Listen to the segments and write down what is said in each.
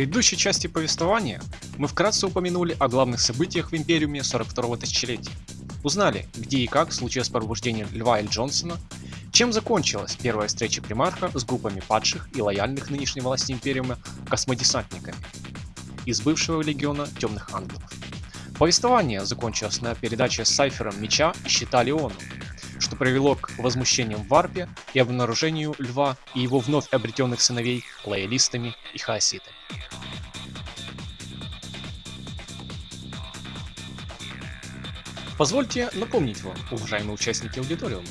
предыдущей части повествования мы вкратце упомянули о главных событиях в Империуме 42-го тысячелетия. Узнали, где и как случилось пробуждение Льва Эль Джонсона, чем закончилась первая встреча примарха с группами падших и лояльных нынешней власти Империума космодесантниками из бывшего легиона Темных Ангелов. Повествование закончилось на передаче с Сайфером меча и щита Леону, что привело к возмущениям в Варпе и обнаружению Льва и его вновь обретенных сыновей лоялистами и хаоситами. Позвольте напомнить вам, уважаемые участники аудиториума,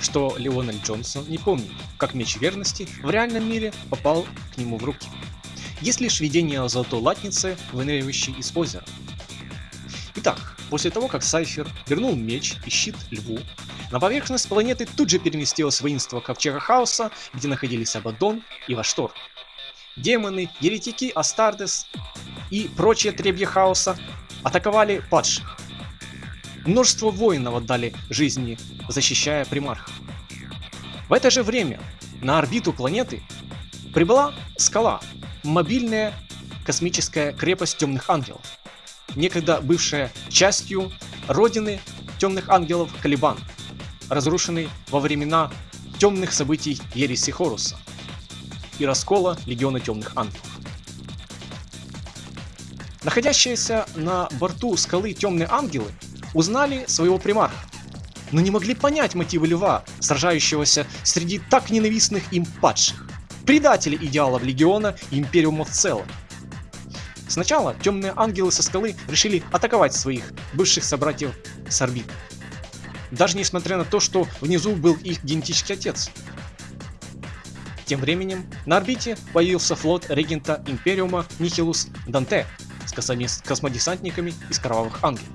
что Леонель Джонсон не помнит, как меч верности в реальном мире попал к нему в руки. Есть лишь видение золотой латницы, выныривающей из озера. Итак, после того, как Сайфер вернул меч и щит Льву, на поверхность планеты тут же переместилось воинство Ковчега Хаоса, где находились Абадон и Ваштор. Демоны, еретики, Астардес и прочие требья Хаоса атаковали падших. Множество воинов отдали жизни, защищая примарха. В это же время на орбиту планеты прибыла скала, мобильная космическая крепость темных ангелов, некогда бывшая частью родины темных ангелов Калибан разрушенный во времена темных событий Ереси Хоруса и раскола Легиона Темных Ангелов. Находящиеся на борту скалы Темные Ангелы узнали своего примарха, но не могли понять мотивы Льва, сражающегося среди так ненавистных им падших, предателей идеалов Легиона и Империума в целом. Сначала темные ангелы со скалы решили атаковать своих бывших собратьев с орбиты даже несмотря на то, что внизу был их генетический отец. Тем временем на орбите появился флот регента Империума Нихилус Данте с космодесантниками из Кровавых Ангелов.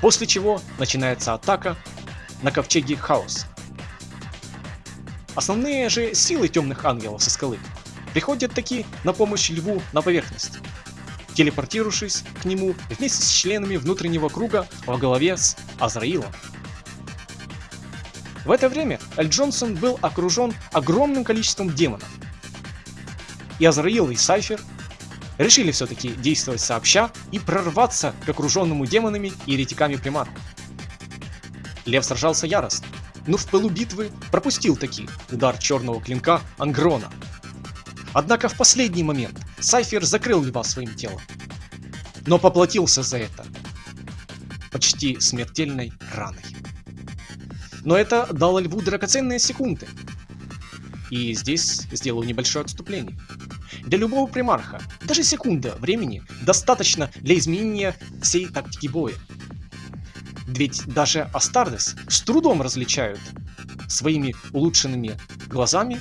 После чего начинается атака на ковчеге Хаос. Основные же силы темных ангелов со скалы приходят таки на помощь льву на поверхность телепортировавшись к нему вместе с членами внутреннего круга во главе с Азраилом. В это время Эль Джонсон был окружен огромным количеством демонов. И Азраил и Сайфер решили все-таки действовать сообща и прорваться к окруженному демонами и еретиками примату. Лев сражался яростно, но в пылу битвы пропустил таки удар черного клинка Ангрона. Однако в последний момент Сайфер закрыл льва своим телом, но поплатился за это почти смертельной раной. Но это дало льву драгоценные секунды. И здесь сделаю небольшое отступление. Для любого примарха даже секунда времени достаточно для изменения всей тактики боя. Ведь даже Астардес с трудом различают своими улучшенными глазами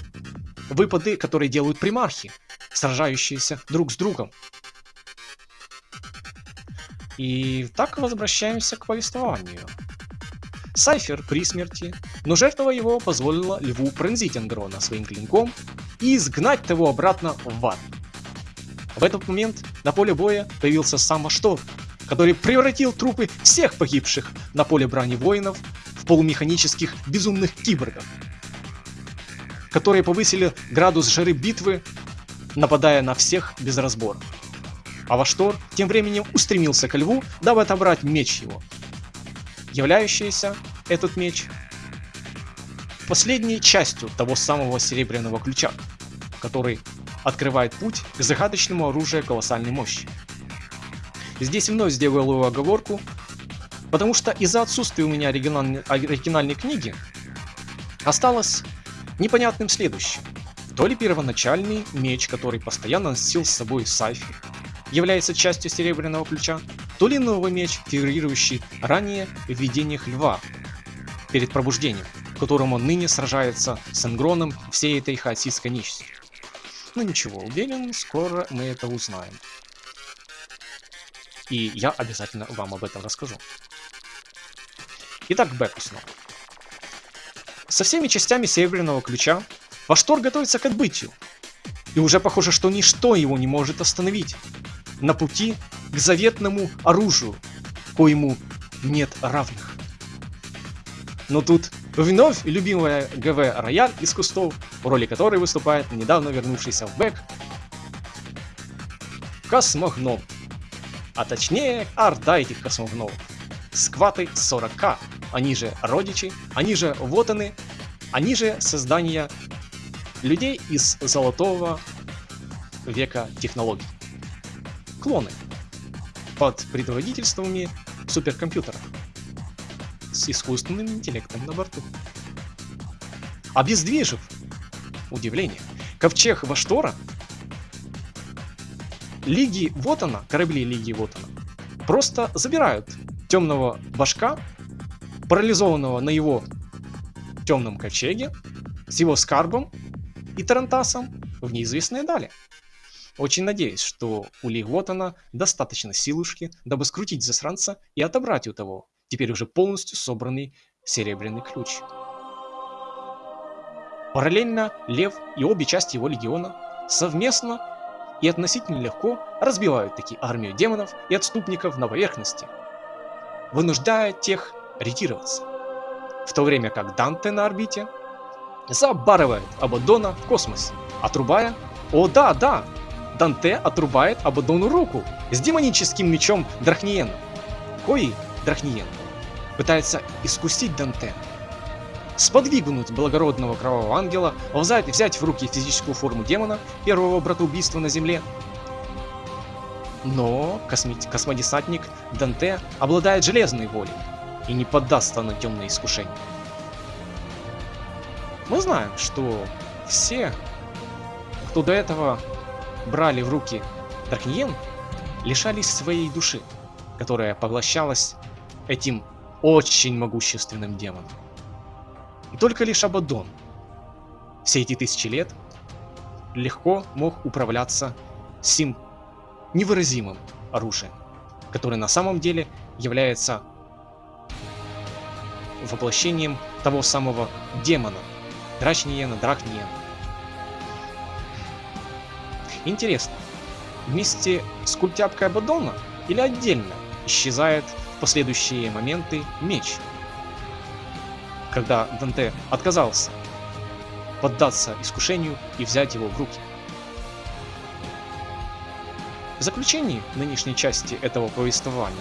выпады, которые делают примархи, сражающиеся друг с другом. И так возвращаемся к повествованию. Сайфер при смерти, но жертва его позволила льву пронзить Ангрона своим клинком и изгнать его обратно в ад. В этот момент на поле боя появился сам Аштор, который превратил трупы всех погибших на поле брани воинов в полумеханических безумных киборгов, которые повысили градус жары битвы нападая на всех без разбора. А Ваштор тем временем устремился к льву, дабы отобрать меч его. Являющийся этот меч последней частью того самого серебряного ключа, который открывает путь к загадочному оружию колоссальной мощи. Здесь вновь сделаю оговорку, потому что из-за отсутствия у меня оригинальной, оригинальной книги осталось непонятным следующее. То ли первоначальный меч, который постоянно носил с собой Сайфи, является частью Серебряного Ключа, то ли новый меч, фигурирующий ранее в видениях Льва перед пробуждением, в котором он ныне сражается с Энгроном всей этой хаотистской нечисти. Ну ничего, уверен, скоро мы это узнаем. И я обязательно вам об этом расскажу. Итак, Беку снова. Со всеми частями Серебряного Ключа Ваштор готовится к отбытию. И уже похоже, что ничто его не может остановить. На пути к заветному оружию, коему нет равных. Но тут вновь любимая ГВ Рояль из кустов, в роли которой выступает недавно вернувшийся в Бэк космогном. А точнее, орда этих космогномов. Скваты 40к, они же родичи, они же вотаны, они. Же создания людей из золотого века технологий. Клоны. Под предводительствами суперкомпьютеров. С искусственным интеллектом на борту. Обездвижив, удивление, ковчег Ваштора, Лиги вот она, корабли Лиги вот она, просто забирают темного башка, парализованного на его темном ковчеге, с его скарбом и Тарантасом в неизвестные дали. Очень надеюсь, что у Ли Вотана достаточно силушки, дабы скрутить засранца и отобрать у того теперь уже полностью собранный серебряный ключ. Параллельно Лев и обе части его легиона совместно и относительно легко разбивают таки армию демонов и отступников на поверхности, вынуждая тех ретироваться. В то время как Данте на орбите забарывает Абадона в космосе, отрубая... О да, да! Данте отрубает Абадону руку с демоническим мечом Драхниена. Кои Драхниен пытается искусить Данте, сподвигнуть благородного кровавого ангела, взять, взять в руки физическую форму демона, первого братоубийства на земле. Но космодесантник Данте обладает железной волей и не поддастся на темные искушения. Мы знаем, что все, кто до этого брали в руки Даркниен, лишались своей души, которая поглощалась этим очень могущественным демоном. И только лишь Абадон все эти тысячи лет легко мог управляться сим невыразимым оружием, которое на самом деле является воплощением того самого демона, Драчниена, Дракниена. Интересно, вместе с культяпкой Абадона или отдельно исчезает в последующие моменты меч, когда Данте отказался поддаться искушению и взять его в руки. В заключении нынешней части этого повествования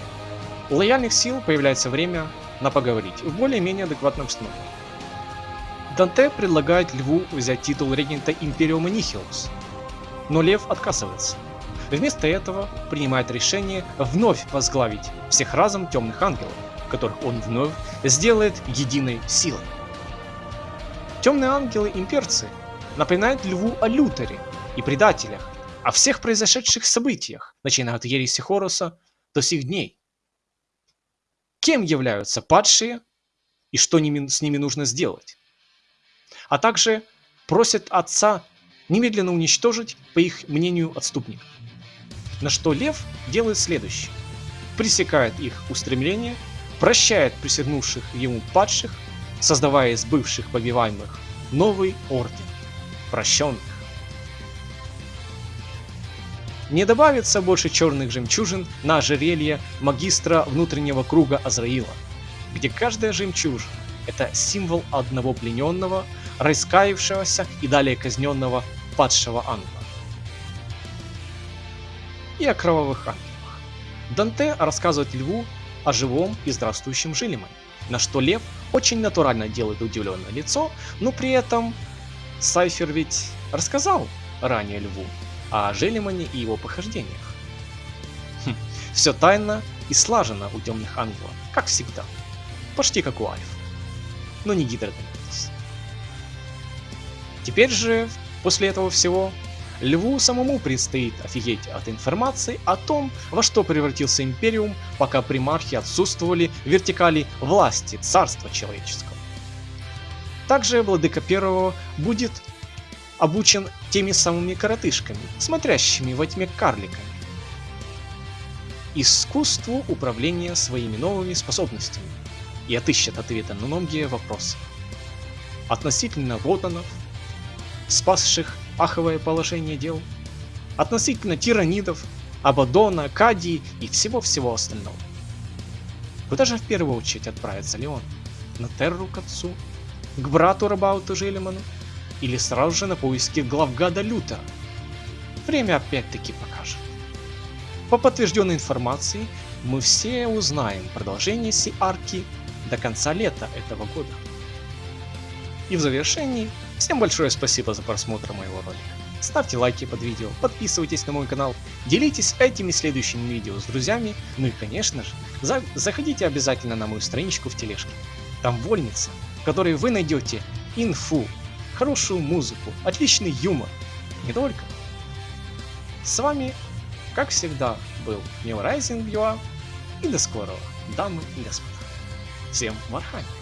у лояльных сил появляется время на поговорить в более-менее адекватном обстановке. Данте предлагает Льву взять титул регента Империума Нихилус, но Лев отказывается. Вместо этого принимает решение вновь возглавить всех разом темных ангелов, которых он вновь сделает единой силой. Темные ангелы-имперцы напоминают Льву о Лютере и предателях, о всех произошедших событиях, начиная от Ереси Хоруса до сих дней. Кем являются падшие и что с ними нужно сделать? А также просят отца немедленно уничтожить, по их мнению, отступников. На что Лев делает следующее. Пресекает их устремления прощает присягнувших ему падших, создавая из бывших побиваемых новый орден прощенных. Не добавится больше черных жемчужин на ожерелье магистра внутреннего круга Азраила, где каждая жемчужина – это символ одного плененного, раскаявшегося и далее казненного падшего ангела. И о кровавых ангелах. Данте рассказывает Льву о живом и здравствующем Жилимане. На что Лев очень натурально делает удивленное лицо, но при этом Сайфер ведь рассказал ранее Льву о Желимане и его похождениях. Хм, все тайно и слажено у темных ангелов, как всегда. Почти как у Альф. Но не Гидродонатис. Теперь же, после этого всего, Льву самому предстоит офигеть от информации о том, во что превратился Империум, пока примархи отсутствовали в вертикали власти царства человеческого. Также Владыка Первого будет обучен теми самыми коротышками, смотрящими во тьме карликами. Искусству управления своими новыми способностями и отыщет ответы на многие вопросы. Относительно Воданов, спасших аховое положение дел, относительно тиранидов, Абадона, Кадии и всего-всего остального. Куда же в первую очередь отправится Леон? На Терру к отцу? К брату Рабауту Желеману? Или сразу же на поиски главгада Люта? Время опять-таки покажет. По подтвержденной информации, мы все узнаем продолжение сей арки до конца лета этого года. И в завершении, всем большое спасибо за просмотр моего ролика. Ставьте лайки под видео, подписывайтесь на мой канал, делитесь этими следующими видео с друзьями, ну и конечно же, за заходите обязательно на мою страничку в тележке. Там вольница, в которой вы найдете инфу, хорошую музыку, отличный юмор. Не только. С вами, как всегда, был New Rising и до скорого, дамы и господа. Всем Warhammer!